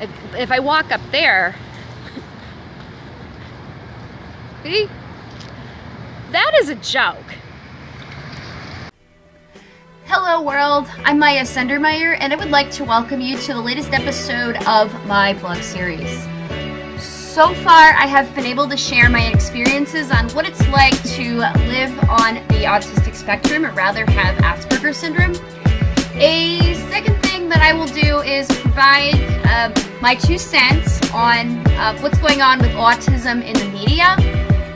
if, if I walk up there, see, that is a joke. Hello world, I'm Maya Sendermeyer and I would like to welcome you to the latest episode of my vlog series. So far I have been able to share my experiences on what it's like to live on the autistic spectrum or rather have Asperger's syndrome. A second thing that I will do is provide uh, my two cents on uh, what's going on with autism in the media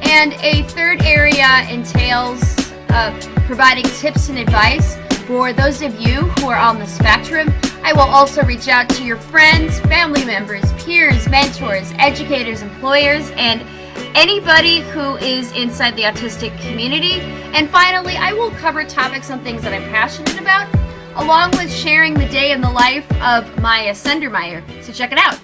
and a third area entails uh, providing tips and advice for those of you who are on the spectrum. I will also reach out to your friends, family members, peers, mentors, educators, employers, and anybody who is inside the autistic community. And finally, I will cover topics on things that I'm passionate about, along with sharing the day in the life of Maya Sendermeyer. So check it out.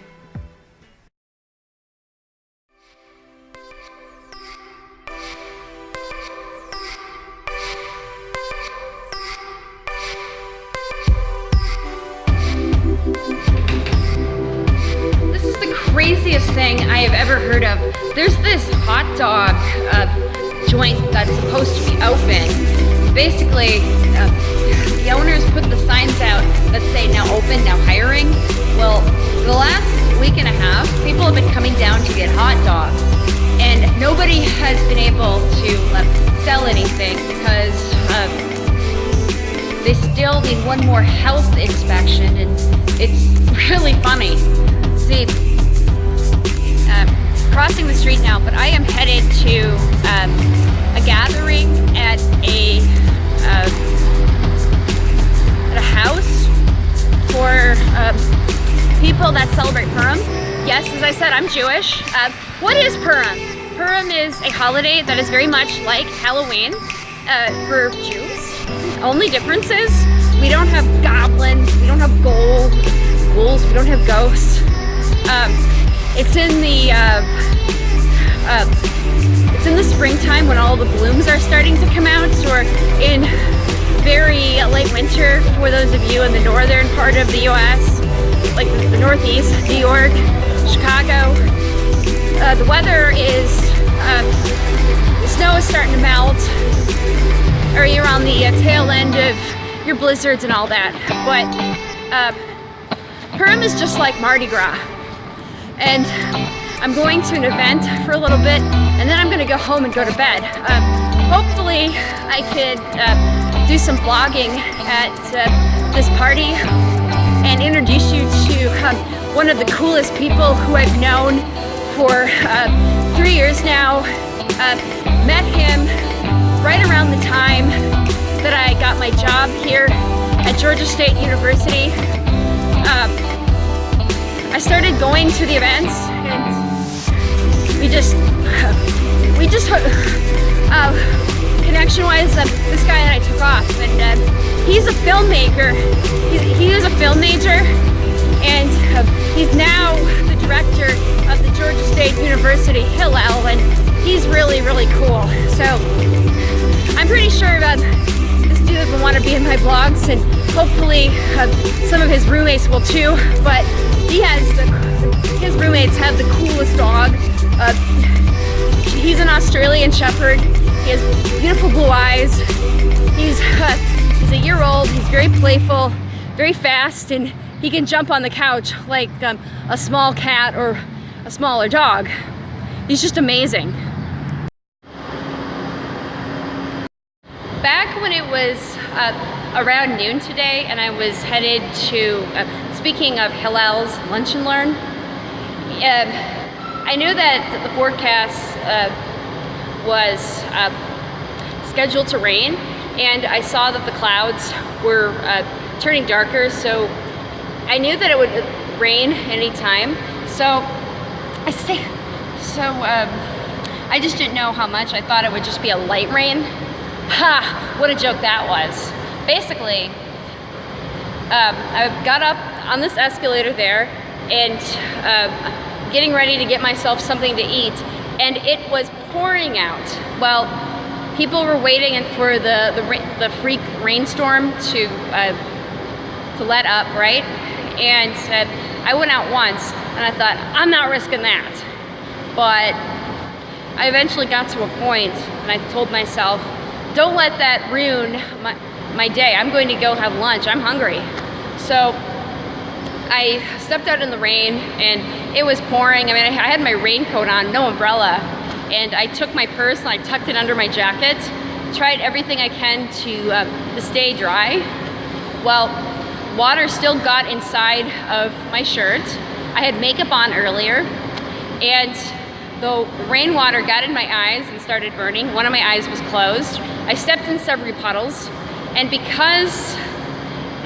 This is the craziest thing I have ever heard of. There's this hot dog uh, joint that's supposed to be open. Basically, uh, the owners put the signs out that say now open, now hiring. Well, the last week and a half, people have been coming down to get hot dogs. And nobody has been able to uh, sell anything because uh, they still need one more health inspection and it's really funny. See, crossing the street now, but I am headed to um, a gathering at a uh, at a house for um, people that celebrate Purim. Yes, as I said, I'm Jewish. Uh, what is Purim? Purim is a holiday that is very much like Halloween uh, for Jews. Only difference is we don't have goblins, we don't have gold, ghouls, we don't have ghosts. Um, it's in the uh, uh, it's in the springtime when all the blooms are starting to come out, or in very late winter for those of you in the northern part of the U.S., like the northeast, New York, Chicago. Uh, the weather is uh, the snow is starting to melt, or you're on the uh, tail end of your blizzards and all that. But uh, Purim is just like Mardi Gras and I'm going to an event for a little bit and then I'm gonna go home and go to bed. Um, hopefully I could uh, do some vlogging at uh, this party and introduce you to um, one of the coolest people who I've known for uh, three years now. Uh, met him right around the time that I got my job here at Georgia State University. Um, I started going to the events we just, we just, uh, connection-wise, uh, this guy and I took off and uh, he's a filmmaker. He's, he was a film major and uh, he's now the director of the Georgia State University Hillel and he's really, really cool. So I'm pretty sure that this dude will want to be in my vlogs and hopefully uh, some of his roommates will too, but he has the, his roommates have the coolest dog. Uh, he's an Australian Shepherd. He has beautiful blue eyes. He's, uh, he's a year old. He's very playful, very fast, and he can jump on the couch like um, a small cat or a smaller dog. He's just amazing. Back when it was uh, around noon today and I was headed to uh, speaking of Hillel's Lunch and Learn, uh, I knew that the forecast uh, was uh, scheduled to rain and I saw that the clouds were uh, turning darker so I knew that it would rain anytime. So I stay so um, I just didn't know how much. I thought it would just be a light rain. Ha! What a joke that was. Basically um, I got up on this escalator there and uh, getting ready to get myself something to eat and it was pouring out. Well, people were waiting for the, the, the freak rainstorm to, uh, to let up, right? And I went out once and I thought, I'm not risking that. But I eventually got to a point and I told myself, don't let that ruin my, my day. I'm going to go have lunch. I'm hungry. So I stepped out in the rain and it was pouring. I mean, I had my raincoat on, no umbrella. And I took my purse and I tucked it under my jacket. Tried everything I can to, uh, to stay dry. Well, water still got inside of my shirt. I had makeup on earlier and the rainwater got in my eyes and started burning. One of my eyes was closed. I stepped in several puddles and because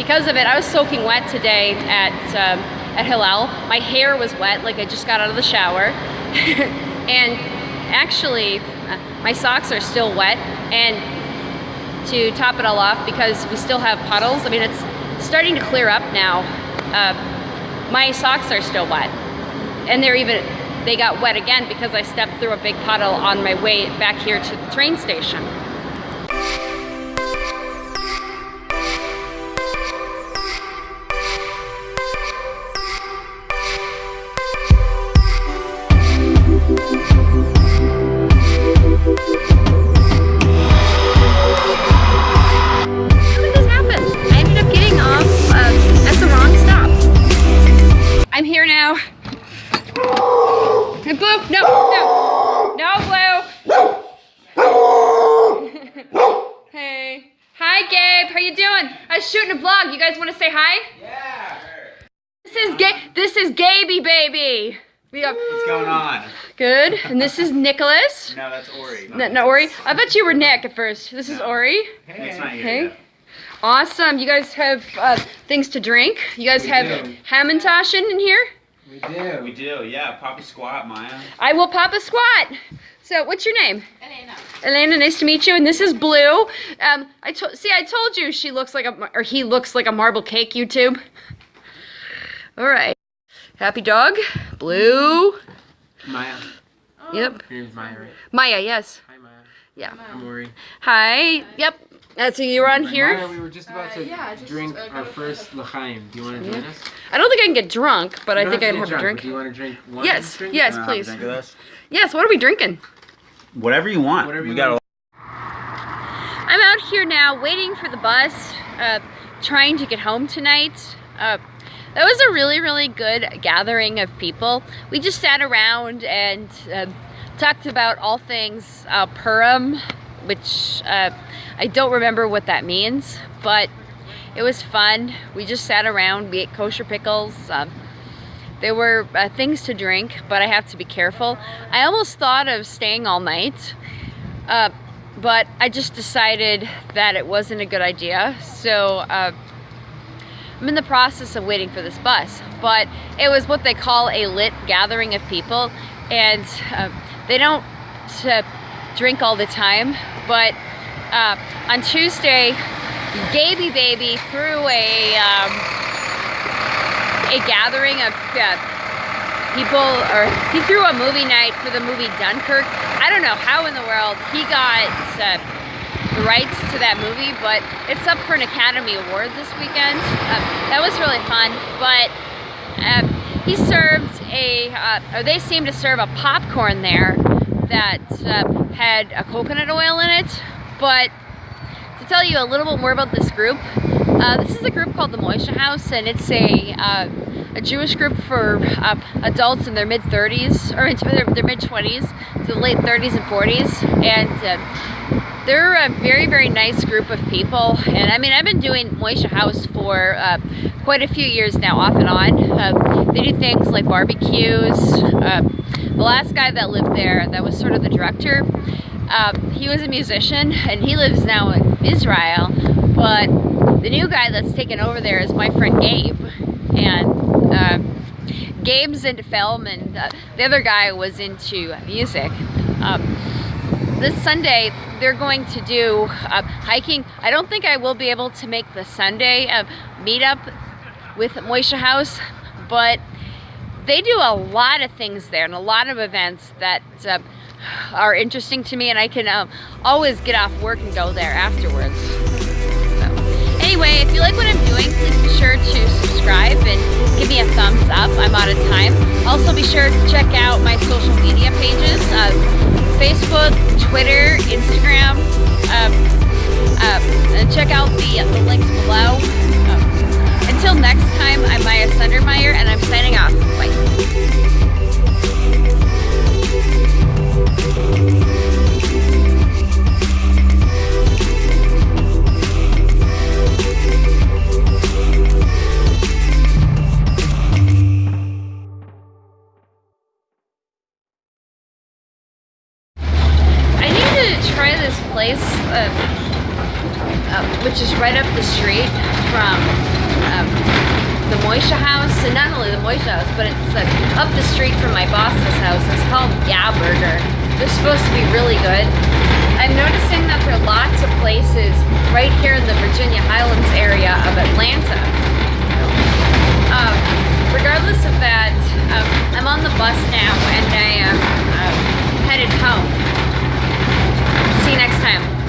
because of it, I was soaking wet today at, um, at Hillel. My hair was wet, like I just got out of the shower. and actually, uh, my socks are still wet. And to top it all off, because we still have puddles, I mean, it's starting to clear up now. Uh, my socks are still wet. And they're even, they got wet again because I stepped through a big puddle on my way back here to the train station. Shooting a vlog. You guys want to say hi? Yeah. This is Ga This is Gaby, baby. We have, What's going on? Good. And this is Nicholas. no, that's Ori. No, no, Ori. I bet you were Nick at first. This no. is Ori. Hey. hey. Awesome. You guys have uh, things to drink. You guys we have Hamantaschen in here? We do. We do, yeah. Pop a squat, Maya. I will pop a squat. So, what's your name? Elena. Elena, nice to meet you. And this is Blue. Um, I told, see, I told you she looks like a, or he looks like a marble cake. YouTube. All right. Happy dog. Blue. Maya. Oh. Yep. Your name's Maya, right? Maya, yes. Hi, Maya. Yeah. I'm Ori. Hi. Yep. That's who you were on here? Maya, we were just about to uh, yeah, just, drink uh, our first l'chaim. Do you want to join us? I don't think I can get drunk, but I think I can have drunk, a drink. Do you want to drink one Yes, drink? yes, please. Yes, what are we drinking? Whatever you want. Whatever you we got. Want. I'm out here now waiting for the bus, uh, trying to get home tonight. Uh, that was a really, really good gathering of people. We just sat around and uh, talked about all things uh, Purim, which uh, I don't remember what that means, but it was fun. We just sat around, we ate kosher pickles. Um, there were uh, things to drink, but I have to be careful. I almost thought of staying all night, uh, but I just decided that it wasn't a good idea. So uh, I'm in the process of waiting for this bus, but it was what they call a lit gathering of people, and uh, they don't uh, drink all the time, but uh, on Tuesday, Gaby Baby threw a um, a gathering of uh, people, or he threw a movie night for the movie Dunkirk. I don't know how in the world he got uh, the rights to that movie, but it's up for an Academy Award this weekend. Uh, that was really fun, but um, he served a, uh, or they seemed to serve a popcorn there that uh, had a coconut oil in it, but to tell you a little bit more about this group, uh, this is a group called the Moishe House, and it's a uh, a Jewish group for uh, adults in their mid 30s or into their, their mid 20s to the late 30s and 40s, and uh, they're a very very nice group of people. And I mean, I've been doing Moishe House for uh, quite a few years now, off and on. Uh, they do things like barbecues. the last guy that lived there, that was sort of the director. Um, he was a musician and he lives now in Israel but the new guy that's taken over there is my friend Gabe. And uh, Gabe's into film and uh, the other guy was into music. Um, this Sunday, they're going to do uh, hiking. I don't think I will be able to make the Sunday uh, meetup with Moishe House, but they do a lot of things there and a lot of events that uh, are interesting to me and I can always get off work and go there afterwards. Anyway, if you like what I'm doing, please be sure to subscribe and give me a thumbs up. I'm out of time. Also, be sure to check out my social media pages uh, Facebook, Twitter, Instagram. Um, and check out the, the links below. Um, until next time, I'm Maya Sundermeyer, and I'm signing off. Bye. right up the street from um, the Moishe house, and not only the Moishe house, but it's like up the street from my boss's house. It's called Yeah Burger. They're supposed to be really good. I'm noticing that there are lots of places right here in the Virginia Highlands area of Atlanta. Um, regardless of that, um, I'm on the bus now and I am uh, headed home. See you next time.